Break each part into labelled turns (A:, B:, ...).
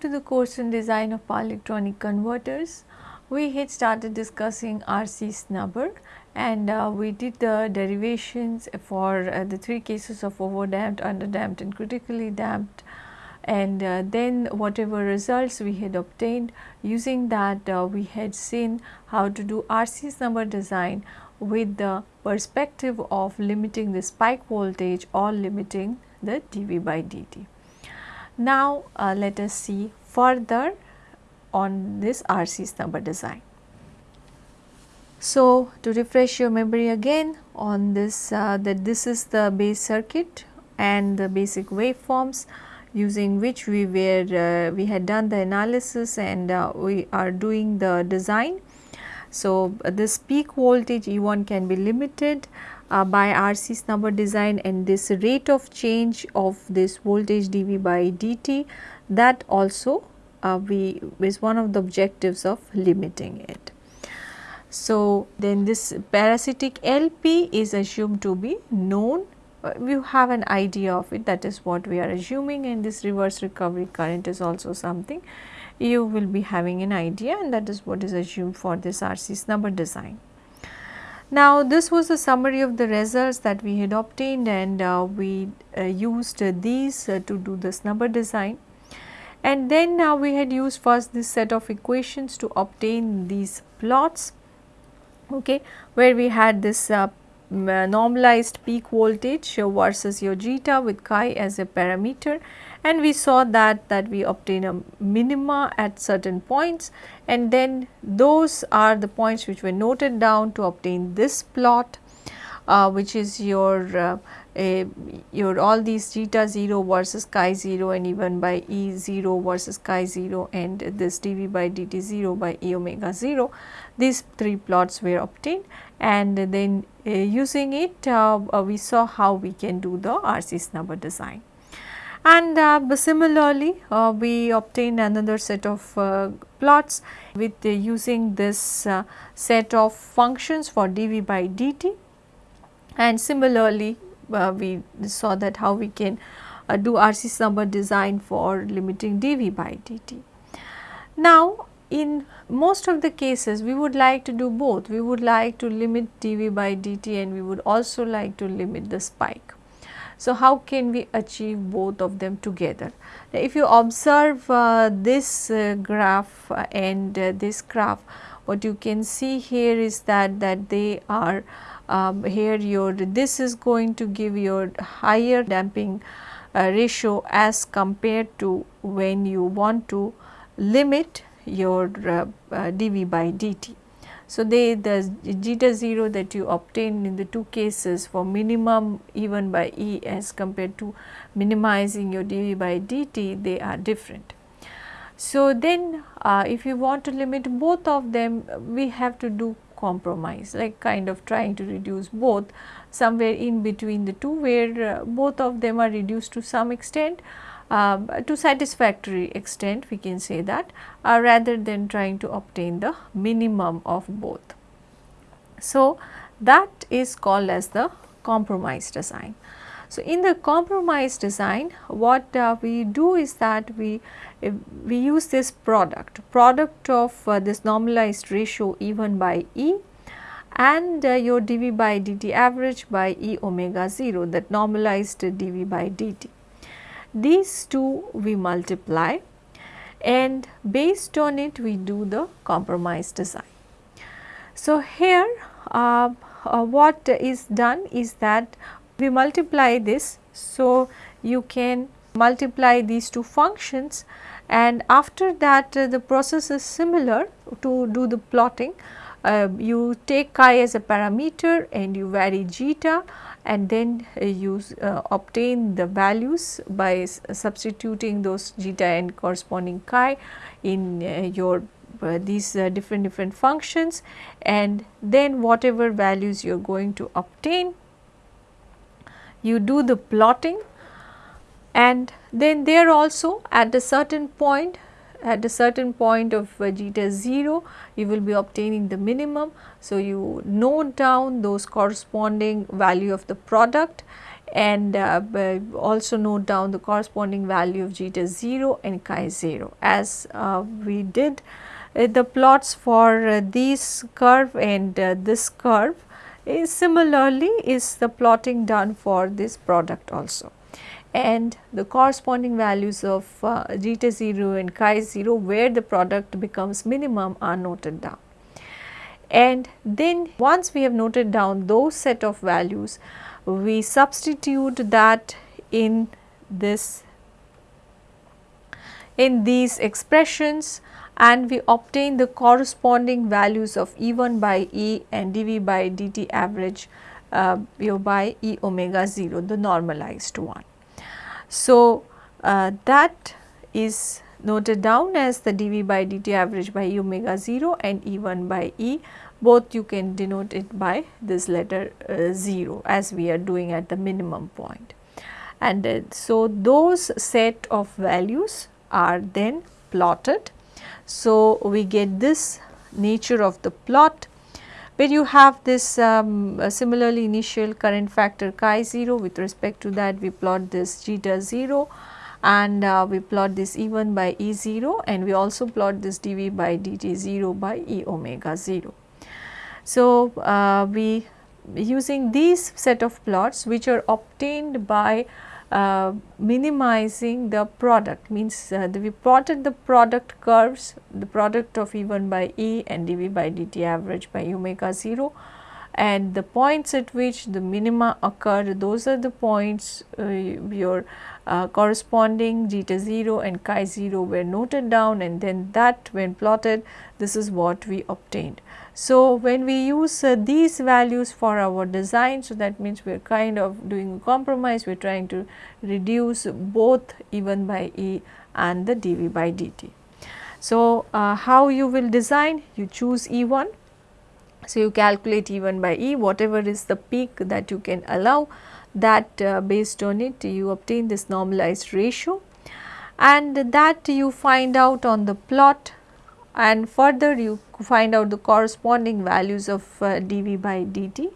A: To the course in design of power electronic converters. We had started discussing RC snubber and uh, we did the derivations for uh, the three cases of overdamped, underdamped and critically damped and uh, then whatever results we had obtained using that uh, we had seen how to do RC snubber design with the perspective of limiting the spike voltage or limiting the dV by dt. Now uh, let us see further on this RC snubber design. So to refresh your memory again on this uh, that this is the base circuit and the basic waveforms using which we were uh, we had done the analysis and uh, we are doing the design. So, this peak voltage E1 can be limited uh, by RC snubber design and this rate of change of this voltage dV by dt that also uh, we is one of the objectives of limiting it. So, then this parasitic LP is assumed to be known uh, you have an idea of it that is what we are assuming and this reverse recovery current is also something you will be having an idea and that is what is assumed for this RC snubber design. Now this was a summary of the results that we had obtained and uh, we uh, used uh, these uh, to do the snubber design. And then now we had used first this set of equations to obtain these plots okay where we had this uh, uh, normalized peak voltage versus your zeta with chi as a parameter and we saw that that we obtain a minima at certain points. And then those are the points which were noted down to obtain this plot uh, which is your uh, a, your all these zeta 0 versus chi 0 and even by E 0 versus chi 0 and this dV by dt 0 by E omega 0 these three plots were obtained. And then uh, using it uh, uh, we saw how we can do the RC snubber design. And uh, similarly, uh, we obtain another set of uh, plots with using this set of functions for dV by dt and similarly we saw that how we can do RC snubber design for limiting dV by dt. Now, in most of the cases we would like to do both. We would like to limit dV by dt and we would also like to limit the spike. So, how can we achieve both of them together? Now, if you observe uh, this uh, graph and uh, this graph, what you can see here is that that they are um, here your this is going to give your higher damping uh, ratio as compared to when you want to limit your uh, uh, dV by dt. So, they the zeta 0 that you obtain in the two cases for minimum even by E as compared to minimizing your dV by dt they are different. So, then uh, if you want to limit both of them we have to do compromise like kind of trying to reduce both somewhere in between the two where uh, both of them are reduced to some extent to satisfactory extent we can say that uh, rather than trying to obtain the minimum of both. So, that is called as the compromise design. So, in the compromise design what uh, we do is that we we use this product product of uh, this normalized ratio E1 by E and uh, your dV by dt average by E omega 0 that normalized dV by dt. These two we multiply and based on it we do the compromise design. So, here uh, uh, what is done is that we multiply this. So, you can multiply these two functions and after that uh, the process is similar to do the plotting. Uh, you take chi as a parameter and you vary zeta and then uh, you uh, obtain the values by substituting those zeta and corresponding chi in uh, your uh, these uh, different different functions. And then whatever values you are going to obtain you do the plotting. And then there also at a certain point at a certain point of uh, zeta 0 you will be obtaining the minimum. So, you note down those corresponding value of the product and uh, also note down the corresponding value of zeta 0 and chi 0 as uh, we did uh, the plots for uh, this curve and uh, this curve is similarly is the plotting done for this product also and the corresponding values of uh, zeta 0 and chi 0 where the product becomes minimum are noted down. And then once we have noted down those set of values, we substitute that in this in these expressions and we obtain the corresponding values of E1 by E and dV by dt average uh, by E omega 0 the normalized one. So, uh, that is noted down as the dV by dt average by E omega 0 and E1 by E both you can denote it by this letter uh, 0 as we are doing at the minimum point. And uh, so, those set of values are then plotted. So, we get this nature of the plot where you have this um, similarly initial current factor chi 0 with respect to that we plot this zeta 0 and uh, we plot this E 1 by E 0 and we also plot this dV by dt 0 by E omega 0. So, uh, we using these set of plots which are obtained by uh, minimizing the product means uh, the, we plotted the product curves the product of E1 by E and dV by dt average by omega 0 and the points at which the minima occur those are the points uh, your uh, corresponding zeta 0 and chi 0 were noted down and then that when plotted this is what we obtained. So, when we use uh, these values for our design, so that means we are kind of doing a compromise, we are trying to reduce both E1 by E and the dV by dt. So, uh, how you will design? You choose E1. So, you calculate E1 by E, whatever is the peak that you can allow that uh, based on it you obtain this normalized ratio and that you find out on the plot and further you find out the corresponding values of uh, dV by dt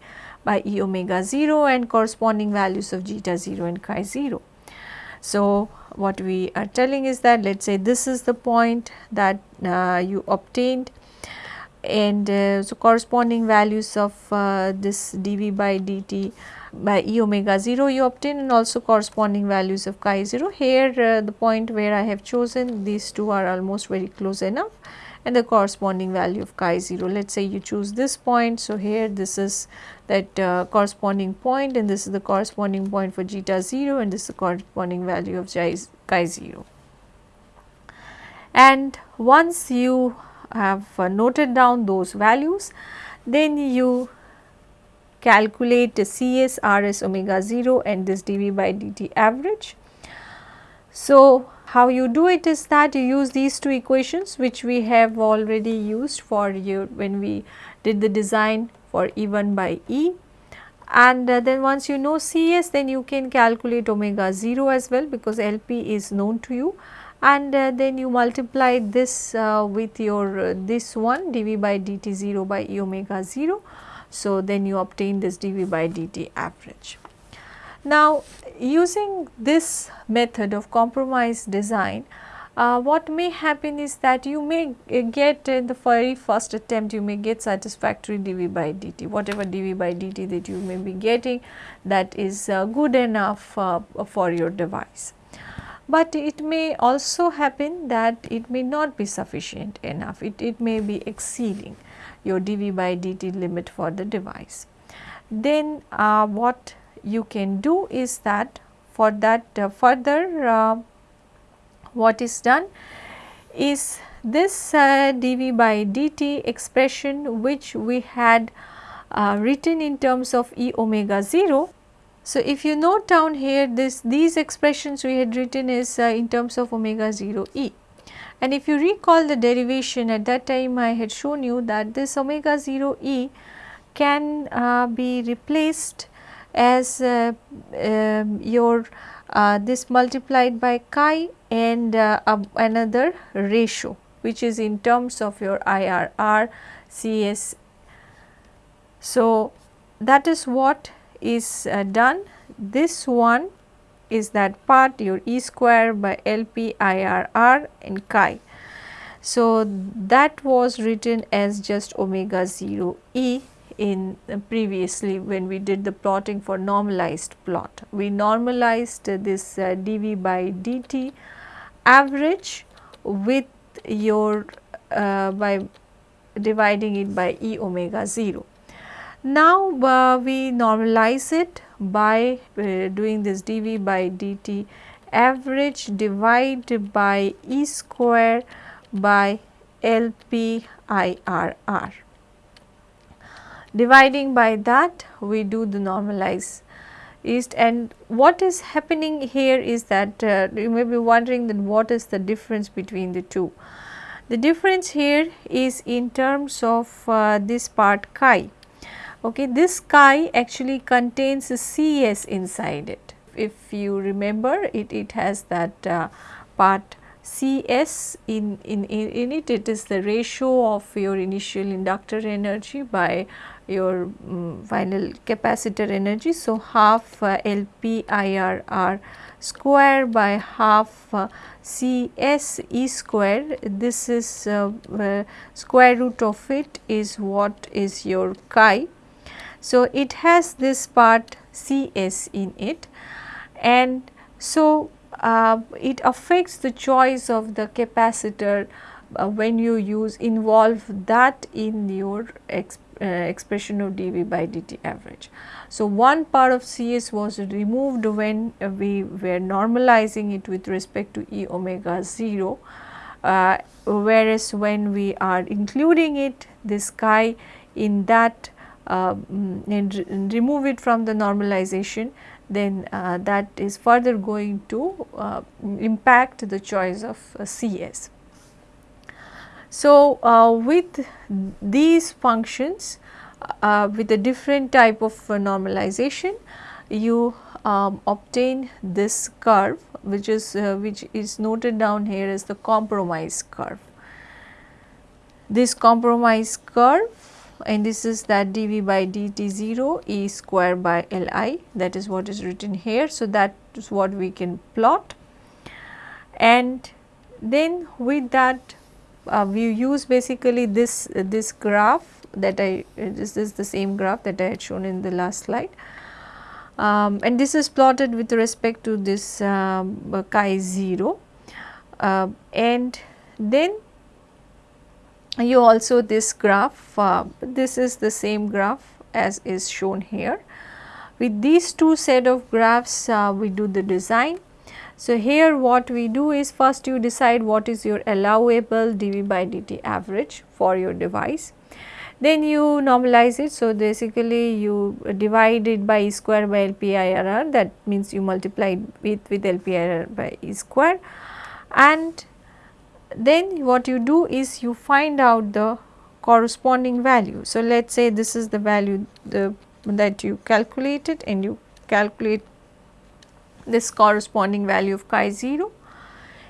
A: by e omega 0 and corresponding values of zeta 0 and chi 0. So, what we are telling is that let us say this is the point that uh, you obtained and uh, so corresponding values of uh, this dV by dt by e omega 0 you obtain and also corresponding values of chi 0. Here uh, the point where I have chosen these two are almost very close enough and the corresponding value of chi 0. Let us say you choose this point. So, here this is that uh, corresponding point and this is the corresponding point for zeta 0 and this is the corresponding value of chi 0. And once you have uh, noted down those values, then you calculate Cs, Rs, omega 0 and this dV by dt average. So, how you do it is that you use these two equations which we have already used for you when we did the design for E1 by E and uh, then once you know Cs then you can calculate omega 0 as well because LP is known to you and uh, then you multiply this uh, with your uh, this one dV by dt 0 by E omega 0. So, then you obtain this dV by dt average. Now, using this method of compromise design, uh, what may happen is that you may get in the very first attempt you may get satisfactory dV by dt whatever dV by dt that you may be getting that is uh, good enough uh, for your device. But it may also happen that it may not be sufficient enough it, it may be exceeding your dV by dt limit for the device. Then uh, what you can do is that for that uh, further uh, what is done is this uh, dV by dt expression which we had uh, written in terms of E omega 0. So, if you note down here this these expressions we had written is uh, in terms of omega 0 E. And if you recall the derivation at that time I had shown you that this omega 0 E can uh, be replaced as uh, um, your uh, this multiplied by chi and uh, another ratio which is in terms of your IRR CS. So, that is what is uh, done this one is that part your E square by LP IRR and chi. So, that was written as just omega 0 E in uh, previously when we did the plotting for normalized plot. We normalized uh, this uh, dV by dt average with your uh, by dividing it by E omega 0. Now, uh, we normalize it by uh, doing this dV by dt average divided by E square by LPIRR. Dividing by that we do the normalize east and what is happening here is that uh, you may be wondering that what is the difference between the two. The difference here is in terms of uh, this part chi Okay, this chi actually contains CS inside it. If you remember it, it has that uh, part CS in, in, in it, it is the ratio of your initial inductor energy by your um, final capacitor energy. So, half uh, LPIRR square by half uh, CS E square this is uh, uh, square root of it is what is your chi so, it has this part Cs in it and so uh, it affects the choice of the capacitor uh, when you use involve that in your exp uh, expression of dV by dt average. So, one part of Cs was removed when we were normalizing it with respect to E omega 0, uh, whereas when we are including it this chi in that uh, mm, and remove it from the normalization then uh, that is further going to uh, impact the choice of uh, CS. So, uh, with these functions uh, with a different type of normalization you um, obtain this curve which is which is noted down here as the compromise curve. This compromise curve and this is that dV by dt 0 E square by Li. That is what is written here. So, that is what we can plot. And then with that uh, we use basically this uh, this graph that I uh, this is the same graph that I had shown in the last slide. Um, and this is plotted with respect to this um, chi 0 uh, and then you also this graph uh, this is the same graph as is shown here. With these two set of graphs uh, we do the design. So, here what we do is first you decide what is your allowable dV by dt average for your device. Then you normalize it. So, basically you divide it by E square by LPIRR that means you multiply it with with LPIRR by E square and then what you do is you find out the corresponding value. So, let us say this is the value the, that you calculated and you calculate this corresponding value of chi 0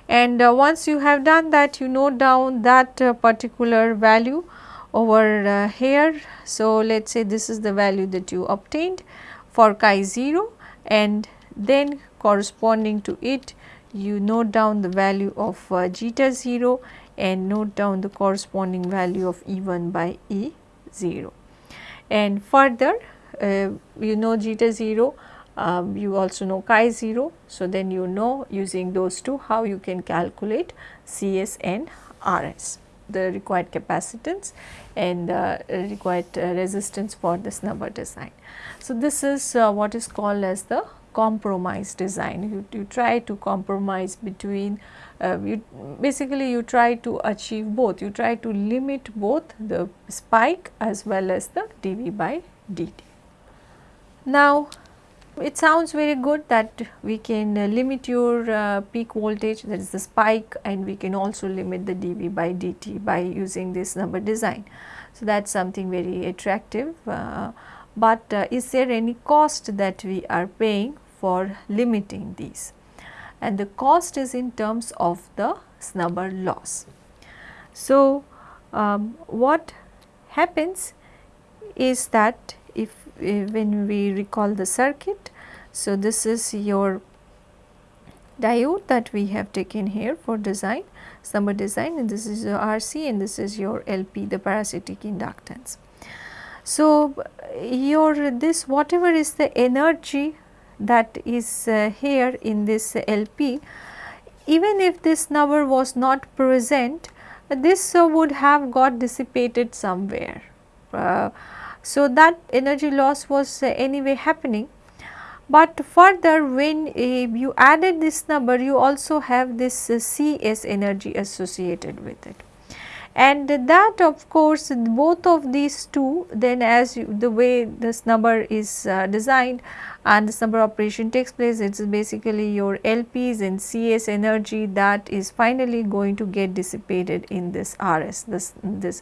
A: and uh, once you have done that you note down that uh, particular value over uh, here. So, let us say this is the value that you obtained for chi 0 and then corresponding to it you note down the value of uh, zeta 0 and note down the corresponding value of E 1 by E 0. And further uh, you know zeta 0 um, you also know chi 0. So, then you know using those two how you can calculate Cs and Rs the required capacitance and uh, required uh, resistance for the snubber design. So, this is uh, what is called as the compromise design. You, you try to compromise between, uh, you basically you try to achieve both, you try to limit both the spike as well as the dV by dt. Now, it sounds very good that we can uh, limit your uh, peak voltage that is the spike and we can also limit the dV by dt by using this snubber design. So, that is something very attractive, uh, but uh, is there any cost that we are paying for limiting these and the cost is in terms of the snubber loss. So, um, what happens is that if uh, when we recall the circuit, So, this is your diode that we have taken here for design, snubber design and this is your RC and this is your LP the parasitic inductance. So, your this whatever is the energy that is uh, here in this LP even if this snubber was not present this uh, would have got dissipated somewhere. Uh, so, that energy loss was anyway happening but further when uh, you added this snubber you also have this uh, CS energy associated with it. And that of course both of these two then as you, the way this snubber is uh, designed and this snubber operation takes place it is basically your LPs and CS energy that is finally going to get dissipated in this RS this this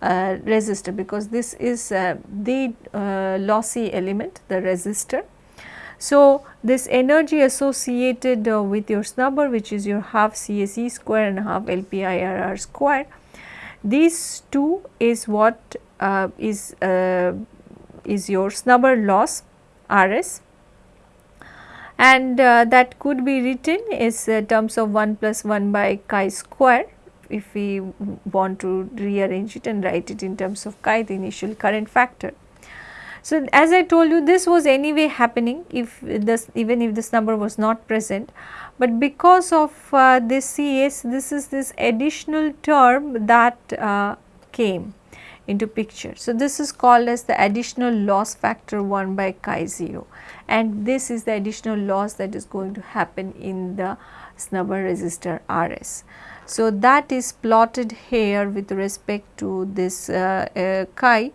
A: uh, resistor because this is uh, the uh, lossy element the resistor. So, this energy associated uh, with your snubber which is your half CSE square and half LPIRR square, these two is what uh, is uh, is your snubber loss RS and uh, that could be written as uh, terms of 1 plus 1 by chi square if we want to rearrange it and write it in terms of chi the initial current factor. So, as I told you this was anyway happening if this even if this snubber was not present, but because of uh, this CS this is this additional term that uh, came into picture. So, this is called as the additional loss factor 1 by chi 0 and this is the additional loss that is going to happen in the snubber resistor RS. So, that is plotted here with respect to this uh, uh chi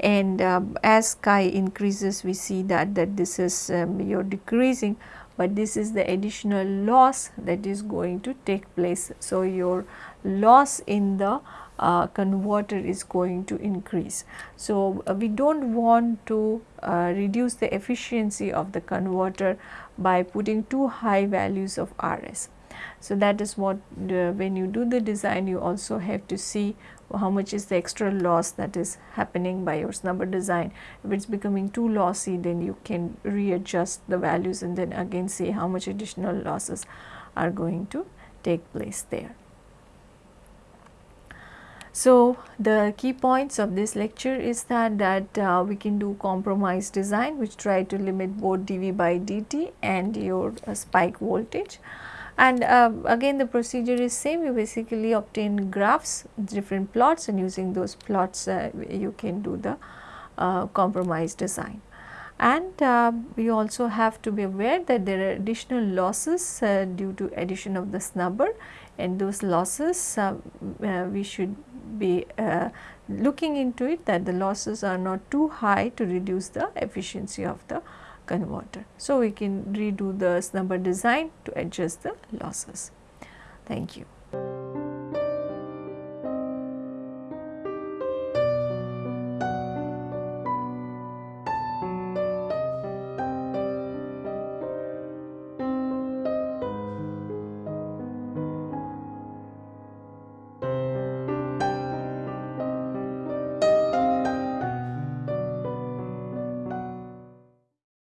A: and uh, as chi increases we see that that this is um, decreasing but this is the additional loss that is going to take place. So, your loss in the uh, converter is going to increase. So, uh, we do not want to uh, reduce the efficiency of the converter by putting too high values of RS. So, that is what when you do the design you also have to see how much is the extra loss that is happening by your snubber design. If it is becoming too lossy then you can readjust the values and then again see how much additional losses are going to take place there. So, the key points of this lecture is that that uh, we can do compromise design which try to limit both dV by dt and your uh, spike voltage and uh, again the procedure is same you basically obtain graphs different plots and using those plots uh, you can do the uh, compromise design. And uh, we also have to be aware that there are additional losses uh, due to addition of the snubber and those losses uh, we should be looking into it that the losses are not too high to reduce the efficiency of the converter. So, we can redo the snubber design to adjust the losses. Thank you.